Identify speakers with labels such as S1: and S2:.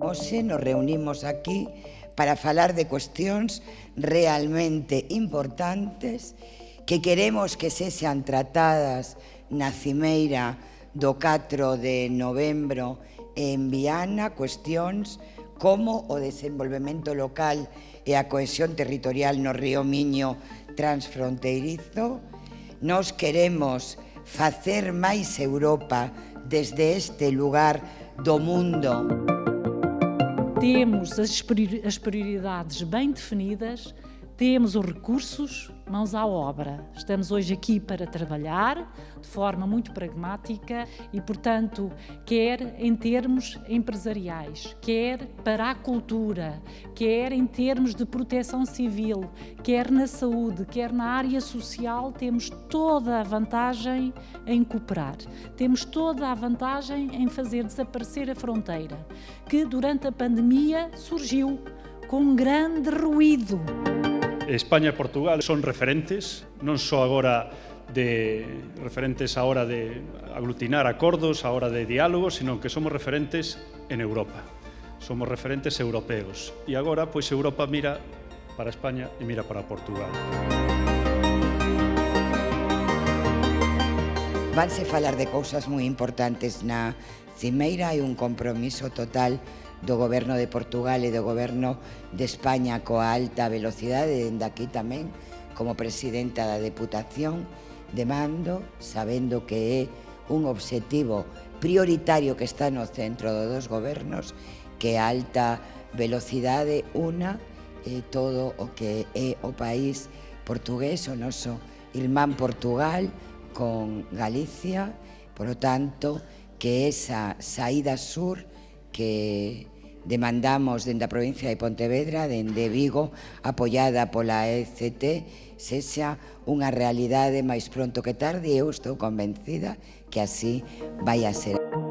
S1: Hoxe nos reunimos aquí para falar de cuestións realmente importantes que queremos que se sean tratadas na cimeira do 4 de novembro en Viana, cuestións como o desenvolvemento local e a cohesión territorial no río Miño transfronteirizo. Nos queremos facer máis Europa desde este lugar do mundo.
S2: Temos as prioridades bem definidas, temos os recursos, mãos à obra. Estamos hoje aqui para trabalhar de forma muito pragmática e, portanto, quer em termos empresariais, quer para a cultura, quer em termos de proteção civil, quer na saúde, quer na área social, temos toda a vantagem em cooperar. Temos toda a vantagem em fazer desaparecer a fronteira, que durante a pandemia surgiu com grande ruído.
S3: España e Portugal son referentes, non só agora de referentes a hora de aglutinar acordos, a hora de diálogo, sino que somos referentes en Europa. Somos referentes europeos. E agora, pois, Europa mira para España e mira para Portugal.
S1: Vanse falar de cousas moi importantes na Cimeira e un compromiso total do goberno de Portugal e do goberno de España coa alta velocidade, dende aquí tamén, como presidenta da Deputación, demando, sabendo que é un obxectivo prioritario que está no centro dos gobernos, que a alta velocidade una eh, todo o que é o país portugués, o noso irmán Portugal, con Galicia, por lo tanto, que esa saída sur que demandamos dende a provincia de Pontevedra, dende Vigo, apoiada pola ECT, sexa unha realidade máis pronto que tarde e eu estou convencida que así vai a ser.